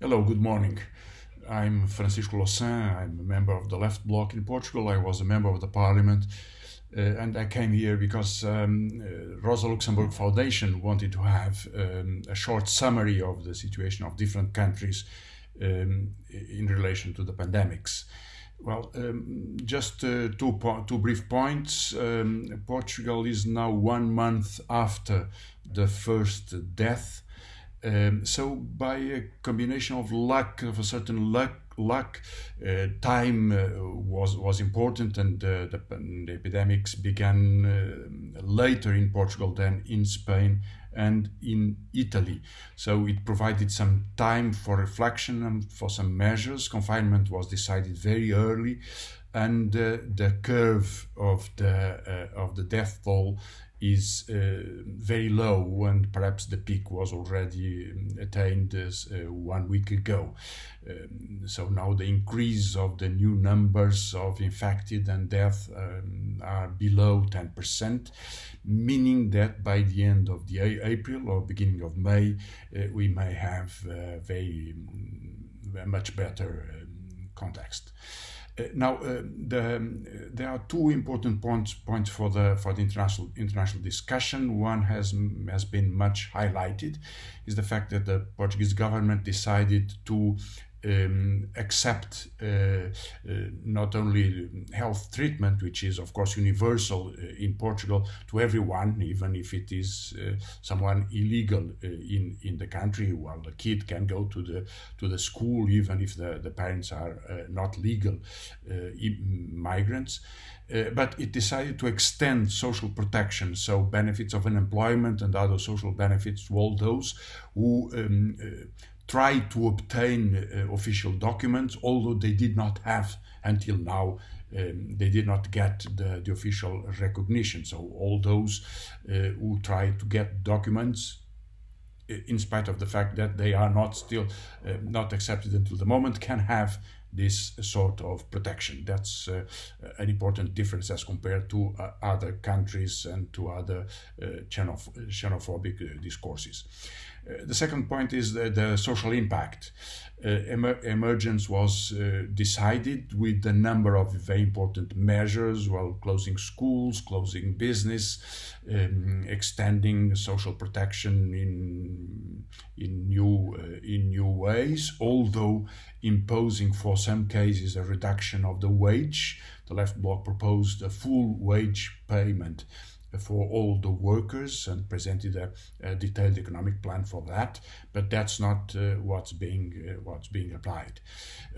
Hello, good morning. I'm Francisco Louçã. I'm a member of the Left Bloc in Portugal. I was a member of the parliament. Uh, and I came here because um, uh, Rosa Luxemburg Foundation wanted to have um, a short summary of the situation of different countries um, in relation to the pandemics. Well, um, just uh, two, two brief points. Um, Portugal is now one month after the first death um, so by a combination of luck, of a certain luck, luck, uh, time uh, was was important, and uh, the, the, epidemics began uh, later in Portugal than in Spain and in Italy. So it provided some time for reflection and for some measures. Confinement was decided very early, and uh, the curve of the uh, of the death toll is uh, very low and perhaps the peak was already um, attained uh, one week ago. Um, so now the increase of the new numbers of infected and death um, are below 10%, meaning that by the end of the April or beginning of May, uh, we may have uh, very um, much better um, context. Now, uh, the, um, there are two important points points for the for the international international discussion. One has has been much highlighted, is the fact that the Portuguese government decided to um, accept uh, uh, not only health treatment, which is of course universal uh, in Portugal to everyone, even if it is uh, someone illegal uh, in in the country. While the kid can go to the to the school, even if the the parents are uh, not legal migrants. but it decided to extend social protection, so benefits of unemployment and other social benefits to all those who um, tried to obtain uh, official documents, although they did not have until now. Um, they did not get the, the, official recognition. So all those uh, who tried to get documents, in spite of the fact that they are not still uh, not accepted until the moment, can have this sort of protection. That's uh, an important difference as compared to uh, other countries and to other uh, xenoph xenophobic uh, discourses. Uh, the second point is the, the social impact. Uh, emer emergence was decided with a number of very important measures, while closing schools, closing business, um, extending social protection in in new in new ways, although imposing for some cases a reduction of the wage. The left bloc proposed a full wage payment for all the workers and presented a, a, detailed economic plan for that, but that's not uh, what's being uh, what's being applied.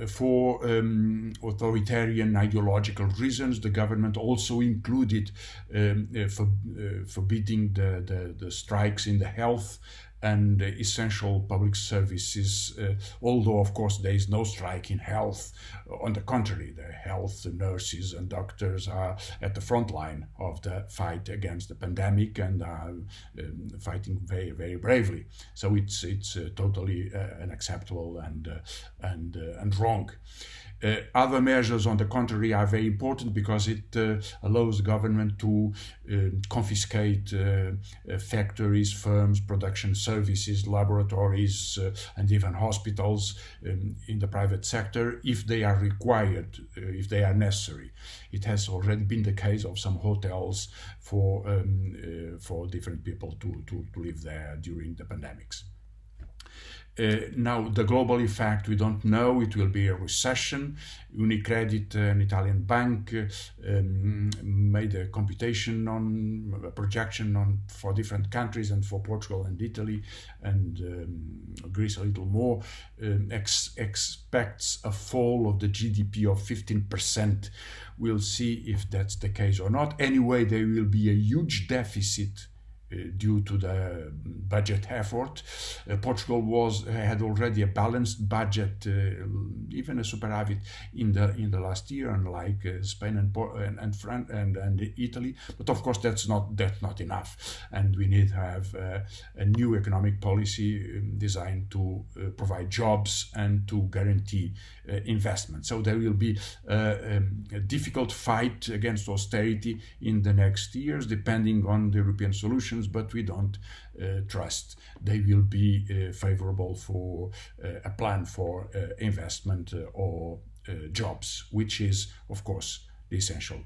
Uh, for um, authoritarian ideological reasons, the government also included um, uh, for, uh, forbidding the, the, the strikes in the health and essential public services, uh, although of course there is no strike in health. On the contrary, the health nurses and doctors are at the front line of the fight against the pandemic and are um, fighting very, very bravely. So it's it's uh, totally uh, unacceptable and uh, and uh, and wrong. Uh, other measures, on the contrary, are very important because it uh, allows the government to uh, confiscate uh, uh, factories, firms, production services, laboratories, uh, and even hospitals um, in the private sector if they are required, if they are necessary. It has already been the case of some hotels for um, for different people to, to, to live there during the pandemics. Uh, now, the global effect, we don't know. It will be a recession. Unicredit, uh, an Italian bank, uh, um, made a computation on a projection on for different countries and for Portugal and Italy and um, Greece a little more. Um, ex expects a fall of the GDP of 15%. We'll see if that's the case or not. Anyway, there will be a huge deficit Uh, due to the um, budget effort. Uh, Portugal was uh, had already a balanced budget, uh, um, even a superavit in the in the last year, unlike uh, Spain and and and, France and and Italy. But of course, that's not that's not enough, and we need to have a new economic policy um, designed to provide jobs and to guarantee investment. So there will be um, a difficult fight against austerity in the next years, depending on the European solution solutions, but we don't uh, trust they will be uh, favorable for uh, a plan for investment or jobs, which is, of course, the essential.